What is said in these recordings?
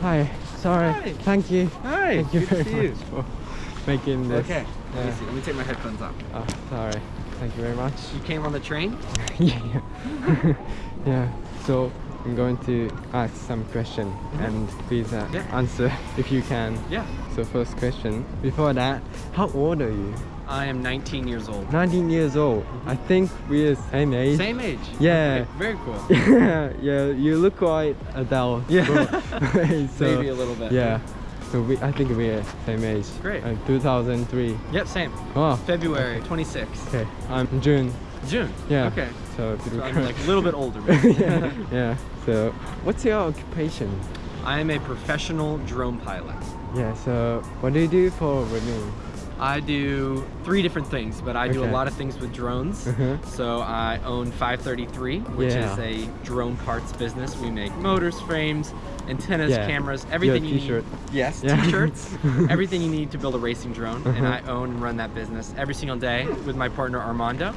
Hi, sorry. Hi. Thank you. Hi, Thank you good very see you. much for making this. Okay, let me. Let me take my headphones off. Oh, sorry. Thank you very much. You came on the train? yeah. yeah. So I'm going to ask some question and please uh, Yeah. answer if you can. Yeah. So first question. Before that, how old are you? I am 19 years old. 19 years old. I think we're same age. Same age. Yeah. Okay, very cool. yeah, yeah, you look quite adult. Yeah. so, Maybe a little bit. Yeah. So we, I think we're same age. Great. Uh, 2003. Yep, same. Oh. February 26th. Okay. I'm June. June. Yeah. Okay. So, So I'm like a little bit older. yeah. yeah. So what's your occupation? I am a professional drone pilot. Yeah. So what do you do for a living? I do three different things, but I do a lot of things with drones. Uh-huh. So I own 533, which Yeah. is a drone parts business. We make motors, frames, antennas, Yeah. cameras, everything you need. t-shirt. need. Yes, Yeah. t-shirts, everything you need to build a racing drone. And Uh-huh. I own and run that business every single day with my partner Armando.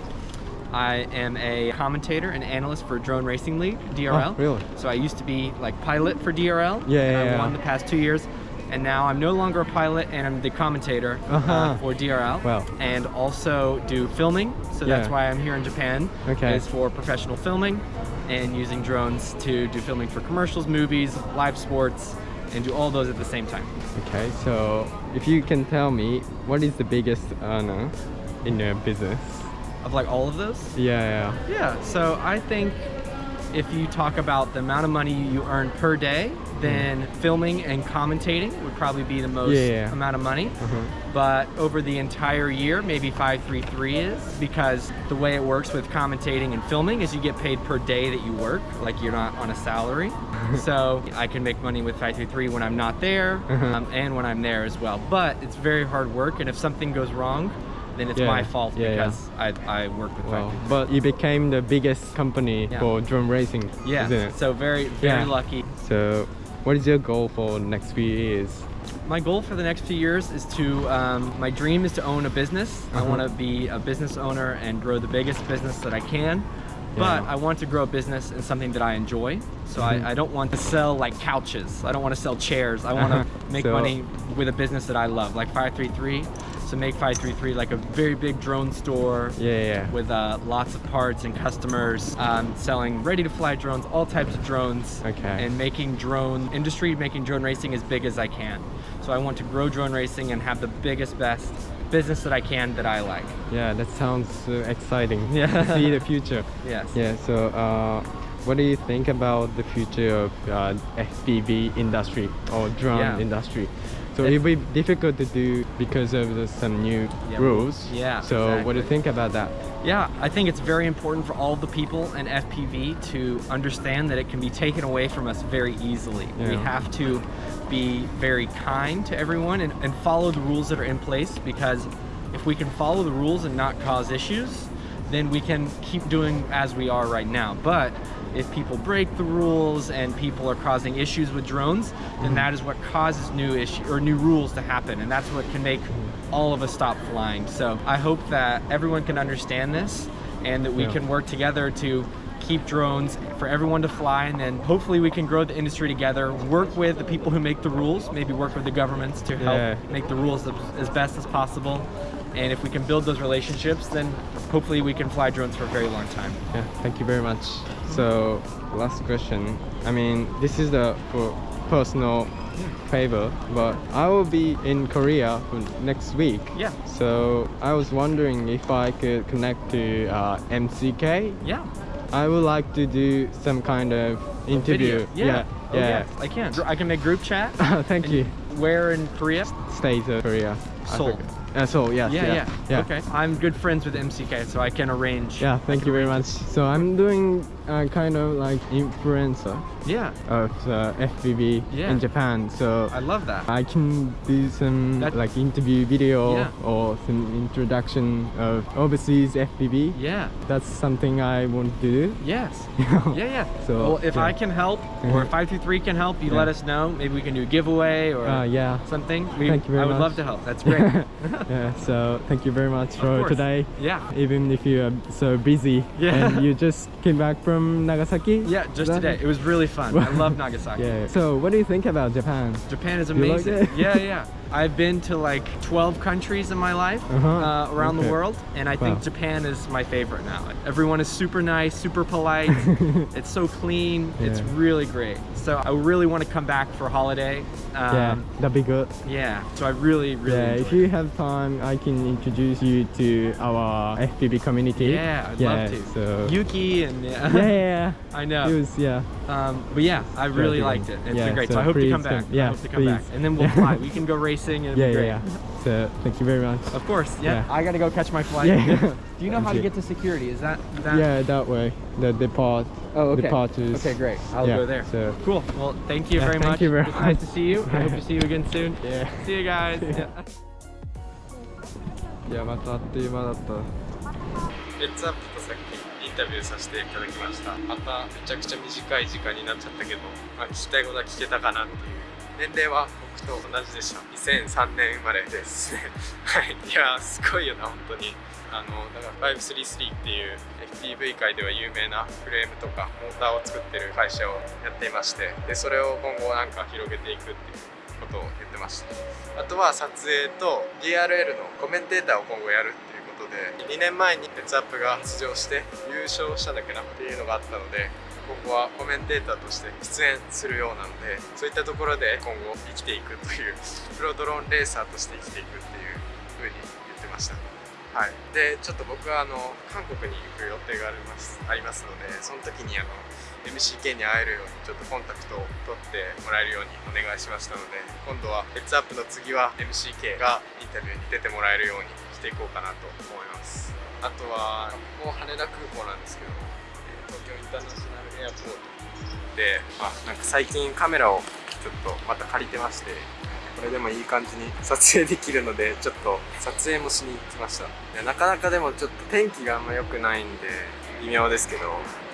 I am a commentator and analyst for Drone Racing League, DRL. Oh, really? So I used to be like pilot for DRL. Yeah, and yeah, I yeah. won the past two years. And now I'm no longer a pilot and I'm the commentator uh, Uh-huh. for DRL. Wow. And also do filming. So that's why I'm here in Japan. Okay. Is for professional filming and using drones to do filming for commercials, movies, live sports, and do all those at the same time. Okay. So if you can tell me what is the biggest earner in your business? Of like all of those? Yeah. Yeah, so I think if you talk about the amount of money you earn per day, then filming and commentating would probably be the most Yeah. amount of money. Yeah. Uh-huh. But over the entire year, maybe 533 is because the way it works with commentating and filming is you get paid per day that you work, like you're not on a salary. so I can make money with 533 when I'm not there Uh-huh. um, and when I'm there as well. But it's very hard work, and if something goes wrong, then it's Yeah. my fault Yeah, yeah. because I, I work with Wow. 533. But you became the biggest company Yeah. for drone racing, Yeah, isn't it? so very, very Yeah. lucky. So what is your goal for the next few years? My goal for the next few years is to, um, my dream is to own a business. I Uh-huh. want to be a business owner and grow the biggest business that I can. But Yeah. I want to grow a business in something that I enjoy. So Mhm. I, I don't want to sell like couches. I don't want to sell chairs. I want to make So- money with a business that I love, like 533. So make 533 like a very big drone store Yeah, yeah. with uh, lots of parts and customers, um, selling ready-to-fly drones, all types of drones, Okay. and making drone industry, making drone racing as big as I can. So I want to grow drone racing and have the biggest, best business that I can that I like. Yeah, that sounds uh, exciting. Yeah. see the future. Yes. Yeah. So, uh, what do you think about the future of uh, FPV industry or drone Yeah. industry? So It's- it'll be difficult to do because of the, some new Yeah, rules. yeah, So what do you think about that? Yeah, I think it's very important for all the people in FPV to understand that it can be taken away from us very easily. We have to be very kind to everyone and, and follow the rules that are in place because if we can follow the rules and not cause issues, then we can keep doing as we are right now. But if people break the rules and people are causing issues with drones, then that is what causes new issue or new rules to happen, and that's what can make all of us stop flying. So I hope that everyone can understand this and that we Yeah. can work together to keep drones for everyone to fly and then hopefully we can grow the industry together work with the people who make the rules maybe work with the governments to help Yeah. make the rules as, as best as possible and if we can build those relationships then hopefully we can fly drones for a very long time Yeah. Thank you very much. So last question. I mean, this is the for personal favor, but I will be in Korea for next week. Yeah. So I was wondering if I could connect to uh, MCK. yeah I would like to do some kind of interview. Video. yeah Oh, yeah. yes, i can i can make group chat Thank you. where in korea State of Korea. Seoul. Uh, Seoul. Yes. yeah, yeah yeah. okay i'm good friends with mck so i can arrange Yeah, thank you very much. So I'm doing uh, kind of like influencer Yeah, of uh, FPV Yeah. in Japan. So I love that. I can do some That- like interview video Yeah. or some introduction of overseas FPV. Yeah. That's something I want to do. Yes. Yeah, yeah. So, well, if yeah. I can help, or if 523 can help, you Yeah. let us know. Maybe we can do a giveaway or Uh, yeah. something. We, Thank you very I would much. love to help. That's great. yeah. So thank you very much for today. Yeah. Even if you are so busy Yeah. and you just came back from Nagasaki. Yeah, just today. It was really fun. I love Nagasaki. Yeah. So what do you think about Japan? Japan is like amazing. yeah, yeah. I've been to like 12 countries in my life Uh-huh. uh, around the world, and I think Japan is my favorite now. Everyone is super nice, super polite. it's so clean. It's really great. So I really want to come back for a holiday. Um, yeah, that'd be good. yeah. So I really, really. Yeah, if you it. have time, I can introduce you to our FPV community. Yeah, I'd yeah, love to. So Yuki and yeah. yeah, yeah, I know. It was yeah. Um, but yeah, I really liked it. It's Yeah, been great. So, so I hope come back. yeah, I hope to come back. please. And then we'll fly. We can go racing and Yeah, it'll be yeah, great. yeah. So thank you very much. Of course. Yeah. Yeah. I gotta go catch my flight. Yeah. Do you know Thank how to you. get to security? Is that that? Yeah, that way. The depart. Oh, okay. Departures. Okay, great. I'll Yeah, go there. so- cool. Well, thank you Yeah, very thank much. you very It's nice to much. see you. I hope to see you again soon. Yeah. See you guys. Yeah. Yeah. いやまたあっという間だった。レッツアップとさっきインタビューさせていただきましたまためちゃくちゃ短い時間になっちゃったけど、まあ、聞きたいことは聞けたかなっていう 年齢は僕と同じでした。2003年生まれですはい。いやすごいよな本当に。あのだから533っていう FPV 界では有名なフレームとかモーターを作ってる会社をやっていましてでそれを今後なんか広げていくっていうことを言ってましたあとは撮影と DRL のコメンテーターを今後やるっていうことで2年前にレッツアップが出場して優勝しただけなっていうのがあったので今後はコメンテーターとして出演するようなのでそういったところで今後生きていくというプロドローンレーサーとして生きていくっていう風に言ってました。はい、でちょっと僕はあの韓国に行く予定がありますありますのでその時にあの MCK に会えるようにちょっとコンタクトを取ってもらえるようにお願いしましたので今度はヘッズアップの次は MCK がインタビューに出てもらえるようにしていこうかなと思います。あとはここ羽田空港なんですけど。東京インターナショナルエアポートで、まあ、なんか最近カメラをちょっとまた借りてましてこれでもいい感じに撮影できるのでちょっと撮影もしに来ました。なかなかでもちょっと天気があんま良くないんで微妙ですけど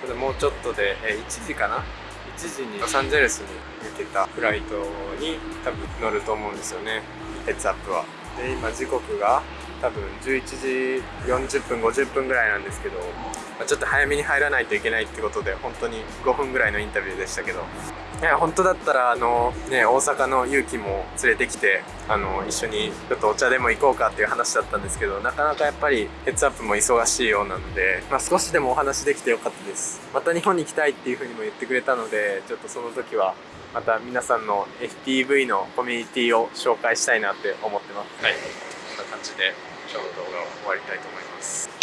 ただもうちょっとでえ1時かな？1時にロサンゼルスに向けたフライトに多分乗ると思うんですよね。ヘッズアップは。で今時刻が多分11時40分50分ぐらいなんですけど、まあちょっと早めに入らないといけないってことで本当に5分ぐらいのインタビューでしたけど。いや本当だったらあの、ね、大阪の勇気も連れてきてあの一緒にちょっとお茶でも行こうかっていう話だったんですけどなかなかやっぱりヘッズアップも忙しいようなので、まあ、少しでもお話できてよかったです。また日本に行きたいっていうふうにも言ってくれたのでちょっとその時はまた皆さんの FPV のコミュニティを紹介したいなって思ってます。はい。こんな感じで。今日の動画を終わりたいと思います。